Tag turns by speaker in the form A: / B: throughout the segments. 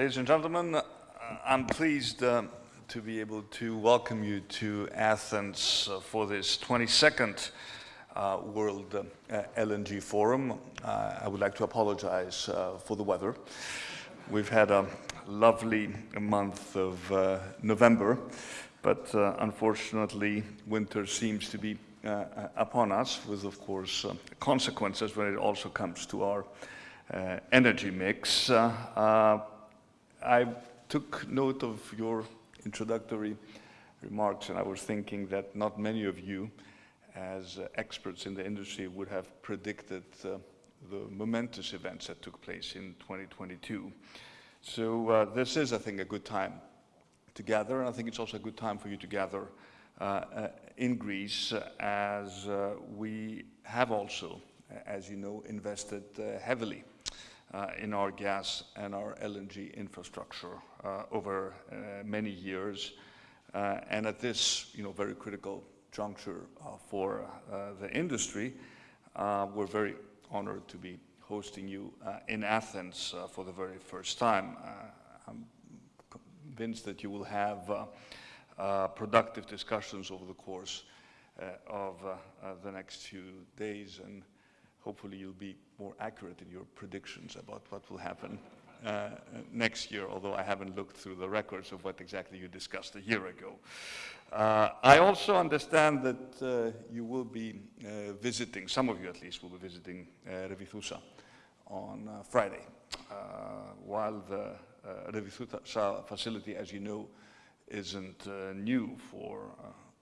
A: Ladies and gentlemen, uh, I'm pleased uh, to be able to welcome you to Athens uh, for this 22nd uh, World uh, LNG Forum. Uh, I would like to apologize for the weather. We've had a lovely month of November, but unfortunately winter seems to be upon us with, of course, consequences when it also comes to our energy mix. I took note of your introductory remarks and I was thinking that not many of you as uh, experts in the industry would have predicted uh, the momentous events that took place in 2022. So uh, this is, I think, a good time to gather and I think it's also a good time for you to gather uh, uh, in Greece as uh, we have also, as you know, invested heavily in our gas and our LNG infrastructure uh, over uh, many years. and at this, you know, very critical juncture for the industry, we're very honored to be hosting you in Athens for the very first time. I'm convinced that you will have uh, productive discussions over the course uh, of uh, the next few days and hopefully you'll be more accurate in your predictions about what will happen uh, next year, although I haven't looked through the records of what exactly you discussed a year ago. Uh, I also understand that uh, you will be uh, visiting, some of you at least will be visiting uh, Revithoussa on uh, Friday. while the Revithoussa facility, as you know, isn't new for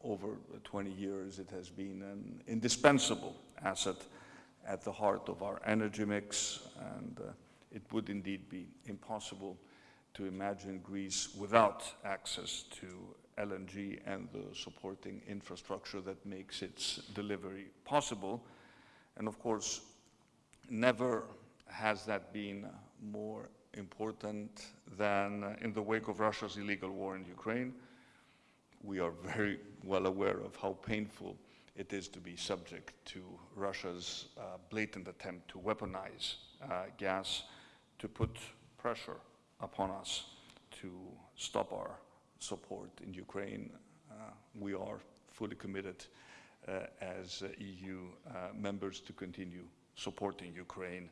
A: over 20 years, it has been an indispensable asset at the heart of our energy mix, and uh, it would indeed be impossible to imagine Greece without access to LNG and the supporting infrastructure that makes its delivery possible. And of course, never has that been more important than in the wake of Russia's illegal war in Ukraine. We are very well aware of how painful it is to be subject to Russia's uh, blatant attempt to weaponize uh, gas to put pressure upon us to stop our support in Ukraine. Uh, we are fully committed uh, as EU uh, members to continue supporting Ukraine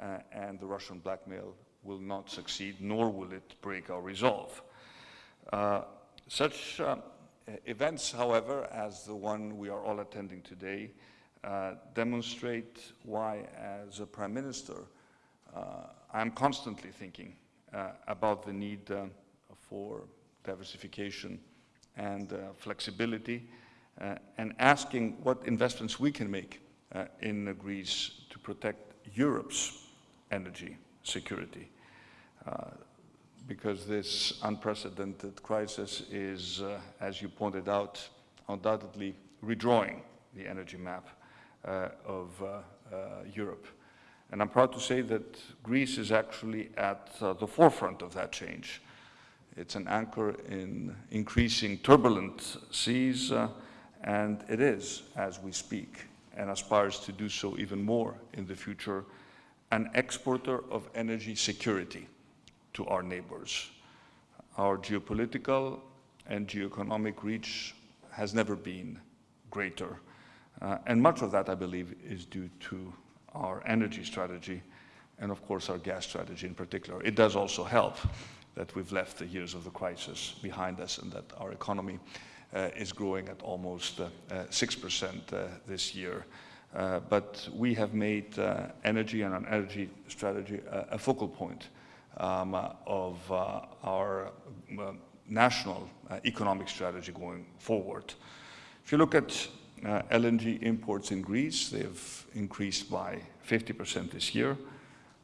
A: uh, and the Russian blackmail will not succeed nor will it break our resolve. such uh, events, however, as the one we are all attending today, uh, demonstrate why, as a Prime Minister, uh, I'm constantly thinking uh, about the need uh, for diversification and uh, flexibility and asking what investments we can make in Greece to protect Europe's energy security because this unprecedented crisis is, uh, as you pointed out, undoubtedly redrawing the energy map uh, of uh, uh Europe. And I'm proud to say that Greece is actually at uh, the forefront of that change. It's an anchor in increasing turbulent seas, and it is, as we speak, and aspires to do so even more in the future, an exporter of energy security to our neighbors. Our geopolitical and geoeconomic reach has never been greater. Uh, and much of that, I believe, is due to our energy strategy and, of course, our gas strategy in particular. It does also help that we've left the years of the crisis behind us and that our economy uh, is growing at almost 6% uh, uh, this year. Uh, but we have made energy and an energy strategy a focal point um, of uh, our uh, national uh, economic strategy going forward. If you look at uh, LNG imports in Greece, they've increased by 50% this year.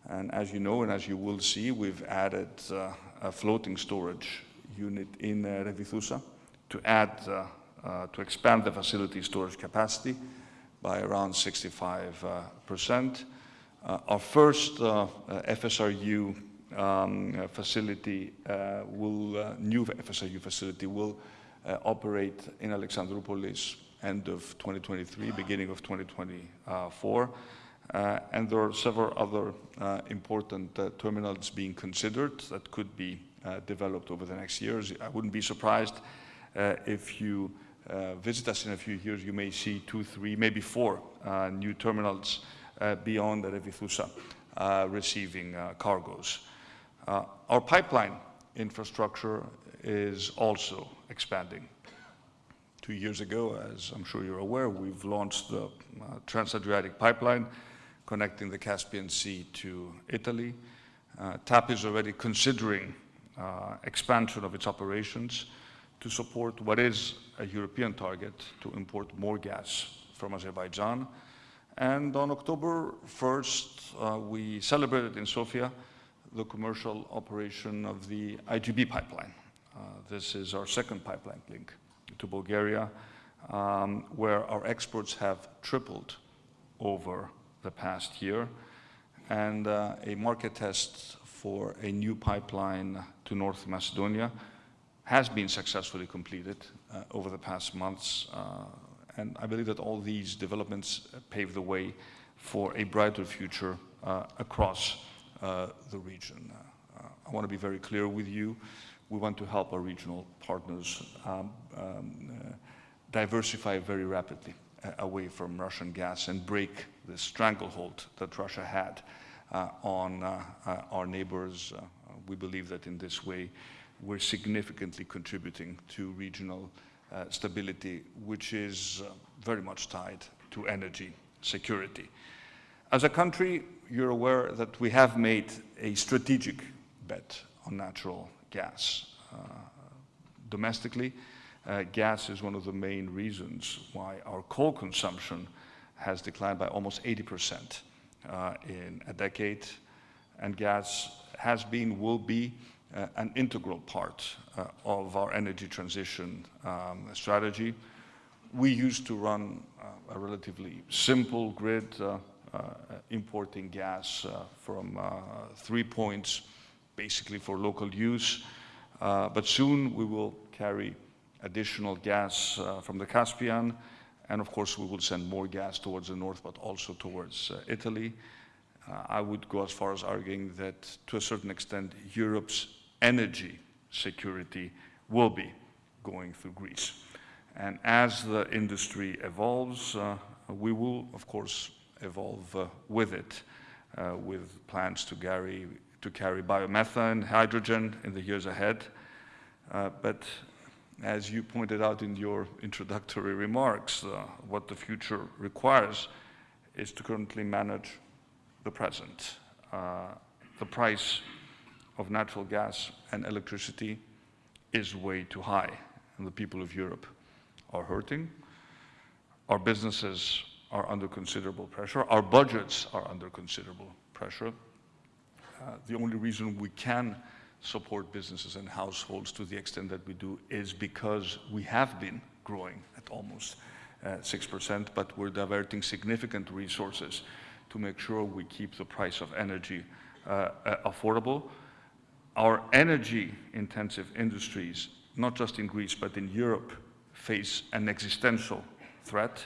A: And as you know, and as you will see, we've added uh, a floating storage unit in uh, Revithoussa to add, to expand the facility storage capacity by around 65%. our first FSRU um, facility uh, will, uh, new FSRU facility will uh, operate in Alexandroupolis end of 2023, beginning of 2024. Uh, and there are several other uh, important uh, terminals being considered that could be uh, developed over the next years. I wouldn't be surprised uh, if you uh, visit us in a few years, you may see two, three, maybe four new terminals beyond the Revithoussa receiving cargoes. Our pipeline infrastructure is also expanding. Two years ago, as I'm sure you're aware, we've launched the uh, Trans-Adriatic Pipeline connecting the Caspian Sea to Italy. Uh, TAP is already considering uh, expansion of its operations to support what is a European target to import more gas from Azerbaijan. And on October 1st, uh, we celebrated in Sofia the commercial operation of the IGB pipeline. Uh, this is our second pipeline link to Bulgaria, um, where our exports have tripled over the past year, and uh, a market test for a new pipeline to North Macedonia has been successfully completed uh, over the past months, uh, and I believe that all these developments pave the way for a brighter future uh, across the region. Uh, I want to be very clear with you we want to help our regional partners um, um, uh, diversify very rapidly uh, away from Russian gas and break the stranglehold that Russia had uh, on uh, uh, our neighbors. Uh, we believe that in this way we're significantly contributing to regional stability, which is very much tied to energy security. As a country, you're aware that we have made a strategic bet on natural gas. Uh, domestically, uh, gas is one of the main reasons why our coal consumption has declined by almost 80% uh, in a decade, and gas has been, will be, uh, an integral part uh, of our energy transition um, strategy. We used to run uh, a relatively simple grid, importing gas from three points basically for local use. Uh, but soon we will carry additional gas uh, from the Caspian, and of course we will send more gas towards the north, but also towards uh, Italy. Uh, I would go as far as arguing that to a certain extent Europe's energy security will be going through Greece. And as the industry evolves, uh, we will, of course, evolve uh, with it, with plans to carry to carry biomethane, hydrogen in the years ahead. Uh, but as you pointed out in your introductory remarks, uh, what the future requires is to currently manage the present. Uh, the price of natural gas and electricity is way too high, and the people of Europe are hurting. Our businesses are under considerable pressure. Our budgets are under considerable pressure. Uh, the only reason we can support businesses and households to the extent that we do is because we have been growing at almost 6%, uh, but we're diverting significant resources to make sure we keep the price of energy uh, uh, affordable. Our energy-intensive industries, not just in Greece, but in Europe, face an existential threat.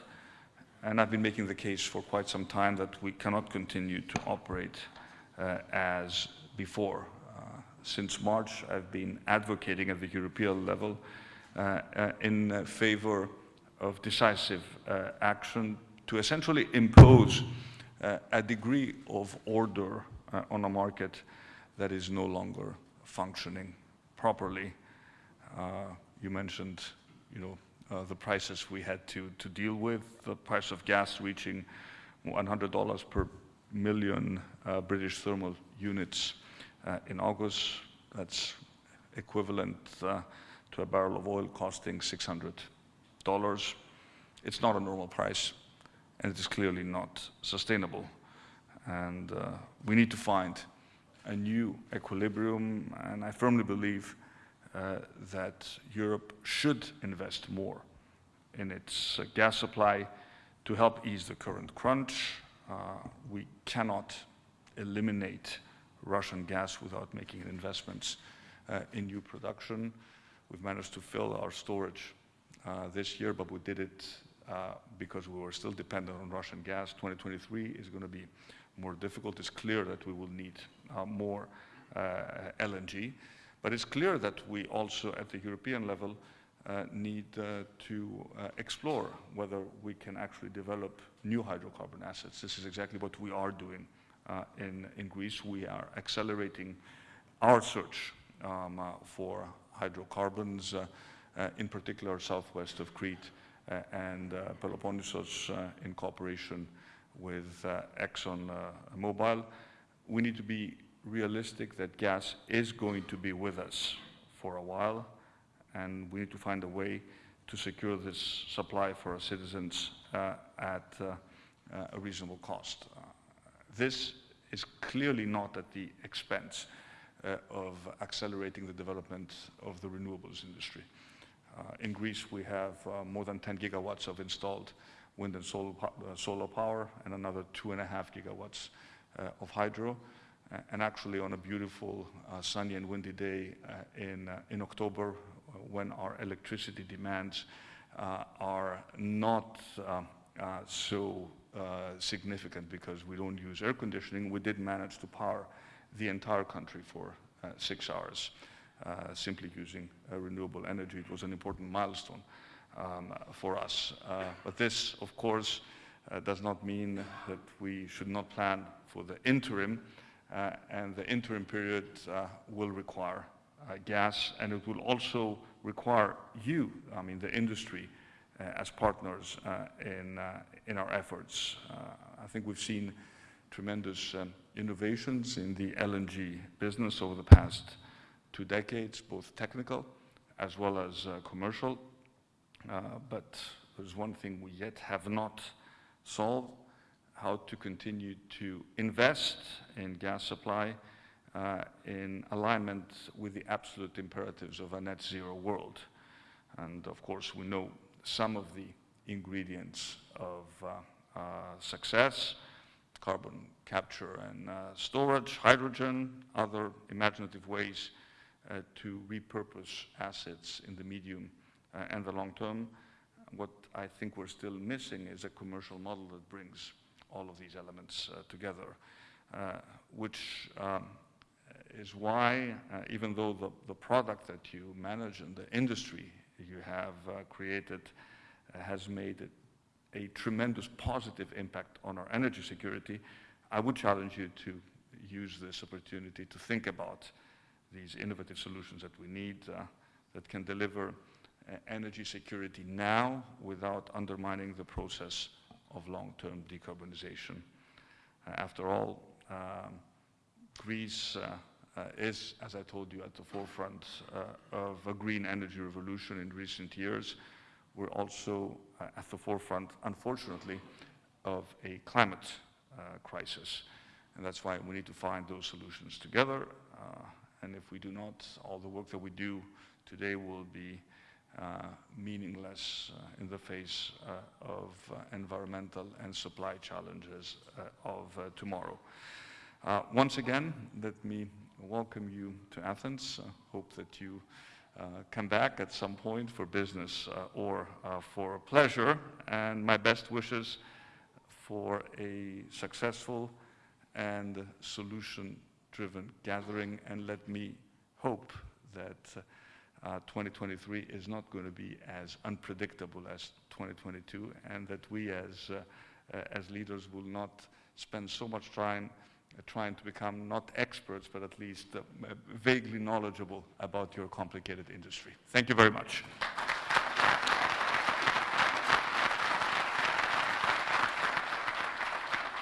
A: And I've been making the case for quite some time that we cannot continue to operate uh, as before. Uh, since March, I've been advocating at the European level uh, in favor of decisive action to essentially impose a degree of order on a market that is no longer functioning properly. you mentioned, you know, uh, the prices we had to, to deal with, the price of gas reaching $100 per million uh, British thermal units uh, in August. That's equivalent uh, to a barrel of oil costing $600. It's not a normal price, and it is clearly not sustainable. And uh, we need to find a new equilibrium, and I firmly believe that Europe should invest more in its uh, gas supply to help ease the current crunch, uh, we cannot eliminate Russian gas without making investments uh, in new production. We've managed to fill our storage uh, this year, but we did it uh, because we were still dependent on Russian gas. 2023 is going to be more difficult. It's clear that we will need uh, more uh, LNG. But it's clear that we also, at the European level, uh, need uh, to uh, explore whether we can actually develop new hydrocarbon assets. This is exactly what we are doing uh, in, in Greece. We are accelerating our search um, uh, for hydrocarbons, uh, in particular southwest of Crete and Peloponnesos in cooperation with Exxon Mobil. We need to be realistic that gas is going to be with us for a while, and we need to find a way to secure this supply for our citizens uh, at uh, uh a reasonable cost. Uh, this is clearly not at the expense uh, of accelerating the development of the renewables industry. in Greece, we have more than 10 gigawatts of installed wind and solar, solar power and another two and a half gigawatts of hydro and actually on a beautiful uh, sunny and windy day uh, in, uh, in October uh, when our electricity demands uh, are not uh, so significant because we don't use air conditioning, we did manage to power the entire country for six hours simply using renewable energy. It was an important milestone um, for us. but this, of course, does not mean that we should not plan for the interim uh, and the interim period uh, will require uh, gas, and it will also require you, I mean the industry, as partners in, in our efforts. I think we've seen tremendous um, innovations in the LNG business over the past two decades, both technical as well as uh, commercial. Uh, but there's one thing we yet have not solved, how to continue to invest in gas supply uh, in alignment with the absolute imperatives of a net zero world. And of course, we know some of the ingredients of uh, uh, success, carbon capture and uh, storage, hydrogen, other imaginative ways uh, to repurpose assets in the medium and the long term. What I think we're still missing is a commercial model that brings all of these elements uh, together, uh, which um, is why, uh, even though the, the product that you manage and the industry you have created has made a, tremendous positive impact on our energy security, I would challenge you to use this opportunity to think about these innovative solutions that we need uh, that can deliver uh, energy security now without undermining the process of long-term decarbonization. Uh, after all, um, Greece uh, uh, is, as I told you, at the forefront of a green energy revolution in recent years. We're also at the forefront, unfortunately, of a climate crisis. And that's why we need to find those solutions together. and if we do not, all the work that we do today will be uh, Uh, meaningless uh, in the face uh, of uh, environmental and supply challenges uh, of tomorrow. once again, let me welcome you to Athens. hope that you come back at some point for business or for pleasure. And my best wishes for a successful and solution-driven gathering. And let me hope that uh, 2023 is not going to be as unpredictable as 2022 and that we as, uh, uh, as leaders will not spend so much time uh, trying to become not experts but at least vaguely knowledgeable about your complicated industry. Thank you very much.